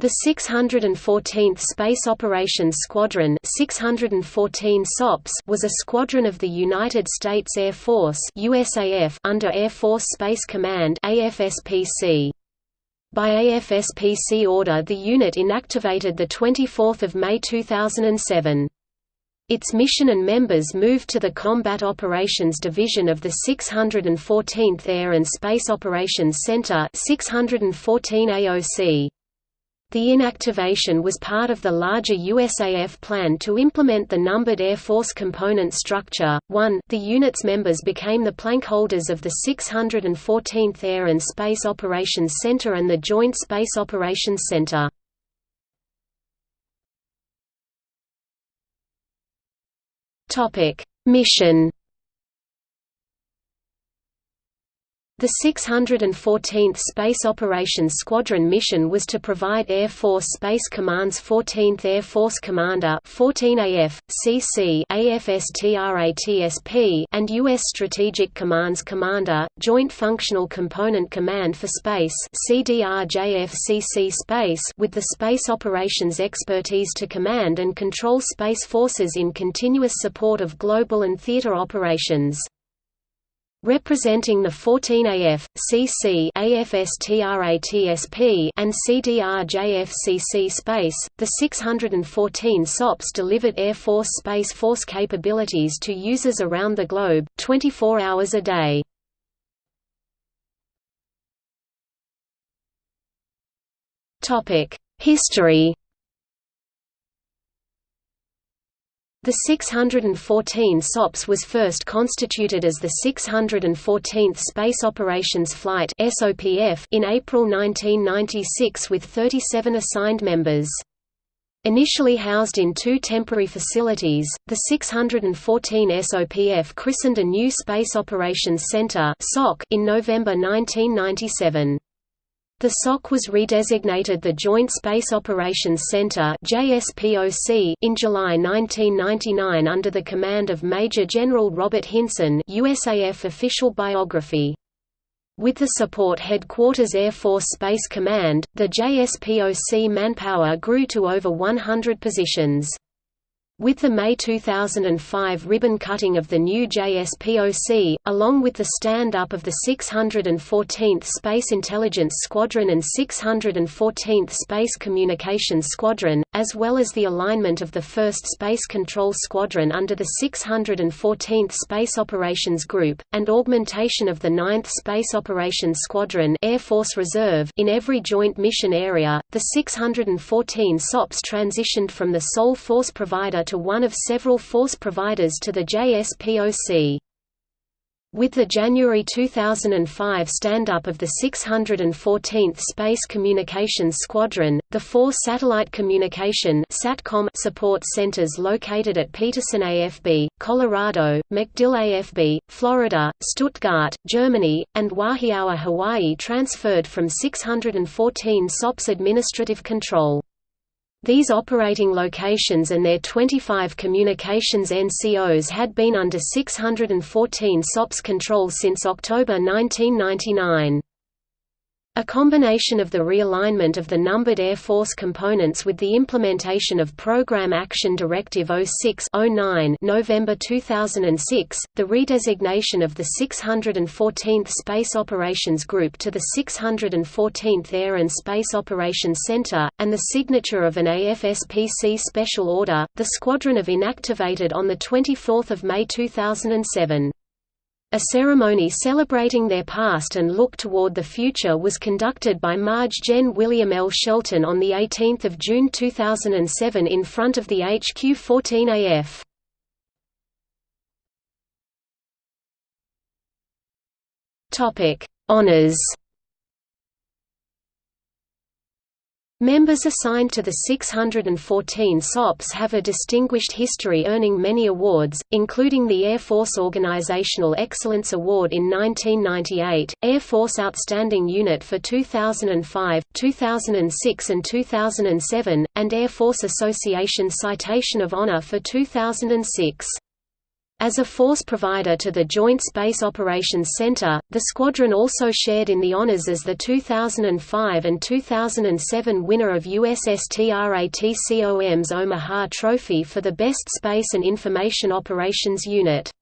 The 614th Space Operations Squadron 614 SOPS was a squadron of the United States Air Force USAF under Air Force Space Command AFSPC. By AFSPC order the unit inactivated 24 May 2007. Its mission and members moved to the Combat Operations Division of the 614th Air and Space Operations Center 614 AOC. The inactivation was part of the larger USAF plan to implement the numbered Air Force component structure. 1. The unit's members became the plank holders of the 614th Air and Space Operations Center and the Joint Space Operations Center. Topic: Mission The 614th Space Operations Squadron mission was to provide Air Force Space Command's 14th Air Force Commander 14AF, CC AFSTRATSP and U.S. Strategic Command's Commander, Joint Functional Component Command for Space CDRJFCC Space with the space operations expertise to command and control space forces in continuous support of global and theater operations. Representing the 14AF, CC AFSTRATSP and CDRJFCC space, the 614 SOPs delivered Air Force Space Force capabilities to users around the globe, 24 hours a day. History The 614 SOPS was first constituted as the 614th Space Operations Flight in April 1996 with 37 assigned members. Initially housed in two temporary facilities, the 614 SOPF christened a new Space Operations Center in November 1997. The SOC was redesignated the Joint Space Operations Center in July 1999 under the command of Major General Robert Hinson, USAF official biography. With the support Headquarters Air Force Space Command, the JSPOC manpower grew to over 100 positions. With the May 2005 ribbon cutting of the new JSPOC, along with the stand-up of the 614th Space Intelligence Squadron and 614th Space Communications Squadron, as well as the alignment of the 1st Space Control Squadron under the 614th Space Operations Group, and augmentation of the 9th Space Operations Squadron Air Force Reserve in every joint mission area, the 614 SOPs transitioned from the sole force provider to one of several force providers to the JSPOC. With the January 2005 stand-up of the 614th Space Communications Squadron, the four satellite communication SATCOM support centers located at Peterson AFB, Colorado, MacDill AFB, Florida, Stuttgart, Germany, and Wahiawa, Hawaii transferred from 614 SOPS administrative control. These operating locations and their 25 communications NCOs had been under 614 SOPS control since October 1999. A combination of the realignment of the numbered Air Force components with the implementation of Program Action Directive 06-09 November 2006, the redesignation of the 614th Space Operations Group to the 614th Air and Space Operations Center, and the signature of an AFSPC special order, the squadron of inactivated on 24 May 2007. A ceremony celebrating their past and look toward the future was conducted by Marge Gen William L. Shelton on 18 June 2007 in front of the HQ-14AF. Honors Members assigned to the 614 SOPs have a distinguished history earning many awards, including the Air Force Organizational Excellence Award in 1998, Air Force Outstanding Unit for 2005, 2006 and 2007, and Air Force Association Citation of Honor for 2006. As a force provider to the Joint Space Operations Center, the squadron also shared in the honors as the 2005 and 2007 winner of USSTRATCOM's Omaha Trophy for the Best Space and Information Operations Unit.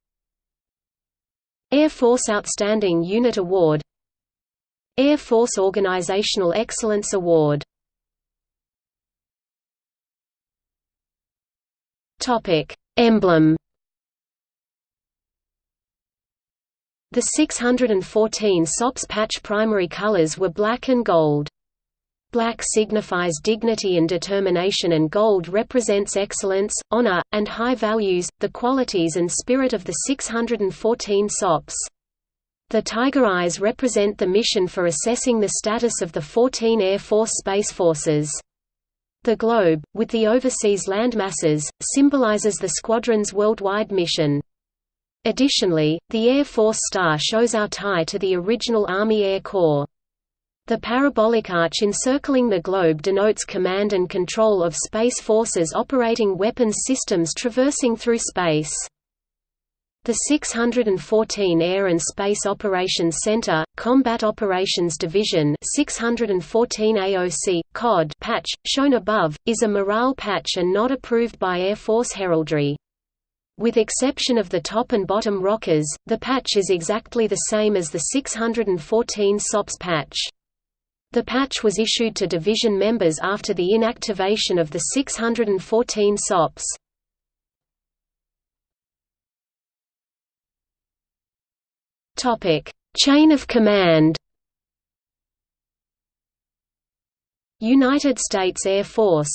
Air Force Outstanding Unit Award. Air Force Organizational Excellence Award. Emblem The 614 SOPS patch primary colors were black and gold. Black signifies dignity and determination and gold represents excellence, honor, and high values, the qualities and spirit of the 614 SOPs. The tiger eyes represent the mission for assessing the status of the 14 Air Force Space Forces. The globe, with the overseas landmasses, symbolizes the squadron's worldwide mission. Additionally, the Air Force Star shows our tie to the original Army Air Corps. The parabolic arch encircling the globe denotes command and control of space forces operating weapons systems traversing through space. The 614 Air and Space Operations Center, Combat Operations Division 614 AOC, COD patch, shown above, is a morale patch and not approved by Air Force heraldry. With exception of the top and bottom rockers, the patch is exactly the same as the 614 SOPS patch. The patch was issued to division members after the inactivation of the 614 SOPs. Topic: Chain of command. United States Air Force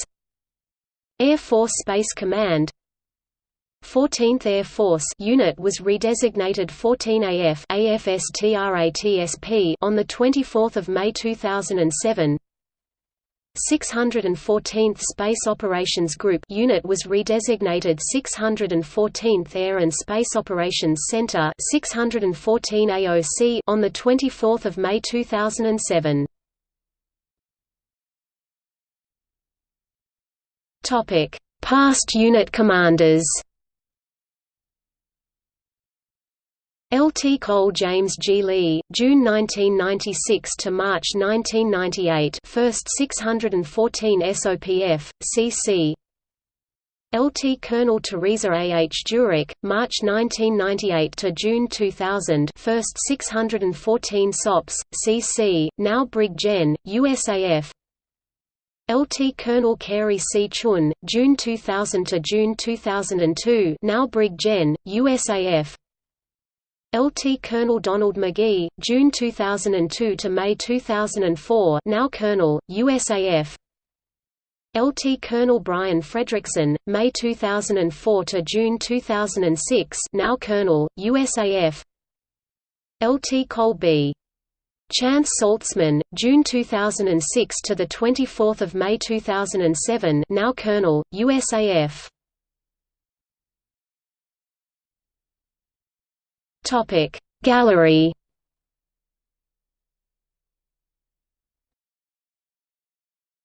Air Force Space Command 14th Air Force unit was redesignated 14AF AFSTRATSP on the 24th of May 2007. 614th Space Operations Group unit was redesignated 614th Air and Space Operations Center 614 AOC on the 24th of May 2007. Topic: Past unit commanders. L.T. Cole James G. Lee, June 1996 to March 1998 First 614 SOPF, CC Lt. Colonel Teresa A. H. Djuric, March 1998 to June 2000 First 614 SOPS, CC, now Brig Gen, USAF Lt. Colonel Carey C. Chun, June 2000 to June 2002 now Brig Gen, USAF LT Colonel Donald McGee, June 2002 to May 2004 now Colonel, USAF LT Colonel Brian Fredrickson, May 2004 to June 2006 now Colonel, USAF LT Cole B. Chance Saltzman, June 2006 to the 24th of May 2007 now Colonel, USAF Topic Gallery